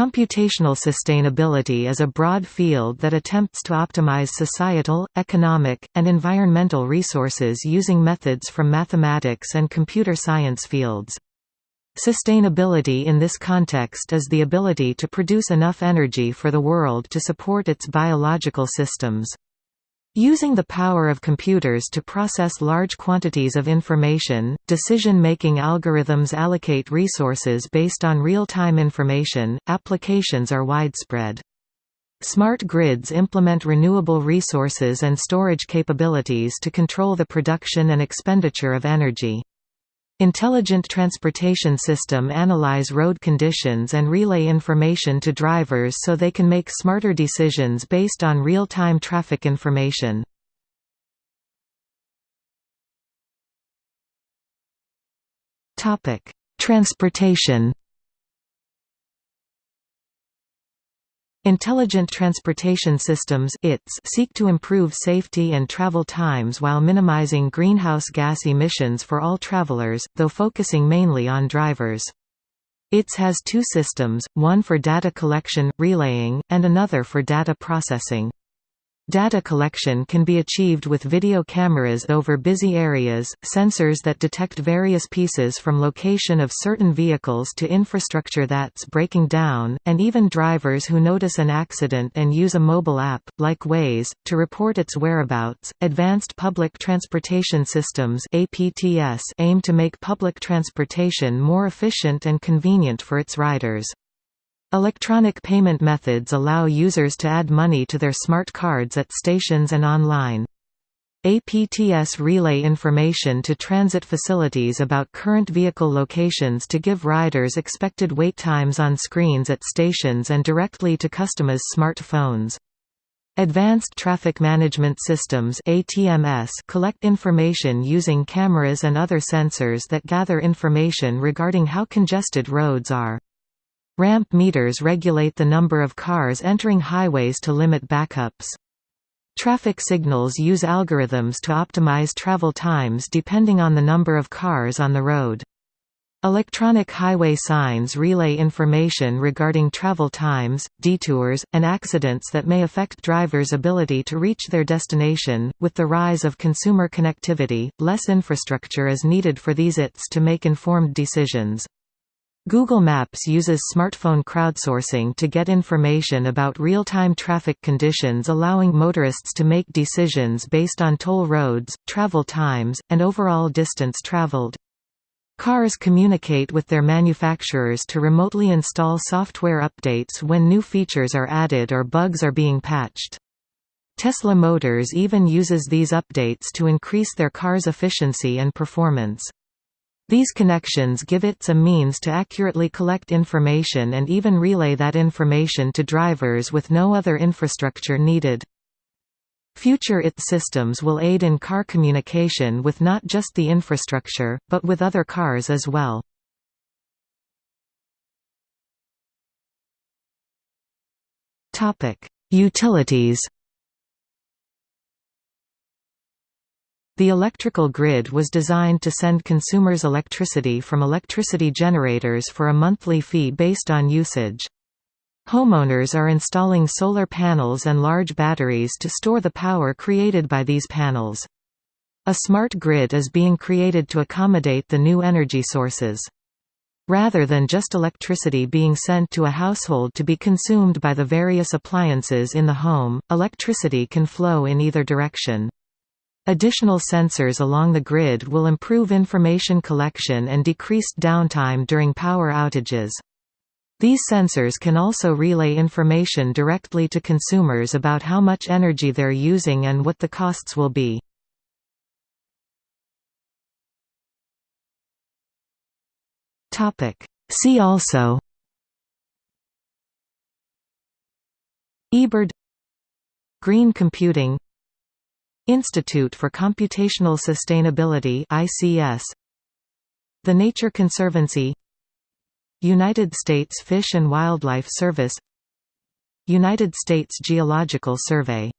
Computational sustainability is a broad field that attempts to optimize societal, economic, and environmental resources using methods from mathematics and computer science fields. Sustainability in this context is the ability to produce enough energy for the world to support its biological systems. Using the power of computers to process large quantities of information, decision-making algorithms allocate resources based on real-time information, applications are widespread. Smart grids implement renewable resources and storage capabilities to control the production and expenditure of energy. Intelligent transportation system analyze road conditions and relay information to drivers so they can make smarter decisions based on real-time traffic information. Transportation Intelligent Transportation Systems ITS seek to improve safety and travel times while minimizing greenhouse gas emissions for all travelers, though focusing mainly on drivers. ITS has two systems, one for data collection, relaying, and another for data processing. Data collection can be achieved with video cameras over busy areas, sensors that detect various pieces from location of certain vehicles to infrastructure that's breaking down, and even drivers who notice an accident and use a mobile app, like Waze, to report its whereabouts. Advanced Public Transportation Systems (APTS) aim to make public transportation more efficient and convenient for its riders. Electronic payment methods allow users to add money to their smart cards at stations and online. APTS relay information to transit facilities about current vehicle locations to give riders expected wait times on screens at stations and directly to customers' smartphones. Advanced Traffic Management Systems ATMS collect information using cameras and other sensors that gather information regarding how congested roads are. Ramp meters regulate the number of cars entering highways to limit backups. Traffic signals use algorithms to optimize travel times depending on the number of cars on the road. Electronic highway signs relay information regarding travel times, detours, and accidents that may affect drivers' ability to reach their destination. With the rise of consumer connectivity, less infrastructure is needed for these ITS to make informed decisions. Google Maps uses smartphone crowdsourcing to get information about real-time traffic conditions allowing motorists to make decisions based on toll roads, travel times, and overall distance traveled. Cars communicate with their manufacturers to remotely install software updates when new features are added or bugs are being patched. Tesla Motors even uses these updates to increase their car's efficiency and performance. These connections give it a means to accurately collect information and even relay that information to drivers with no other infrastructure needed. Future IT systems will aid in car communication with not just the infrastructure, but with other cars as well. Utilities The electrical grid was designed to send consumers electricity from electricity generators for a monthly fee based on usage. Homeowners are installing solar panels and large batteries to store the power created by these panels. A smart grid is being created to accommodate the new energy sources. Rather than just electricity being sent to a household to be consumed by the various appliances in the home, electricity can flow in either direction. Additional sensors along the grid will improve information collection and decreased downtime during power outages. These sensors can also relay information directly to consumers about how much energy they're using and what the costs will be. See also eBird Green computing Institute for Computational Sustainability ICS The Nature Conservancy. United States Fish and Wildlife Service. United States Geological Survey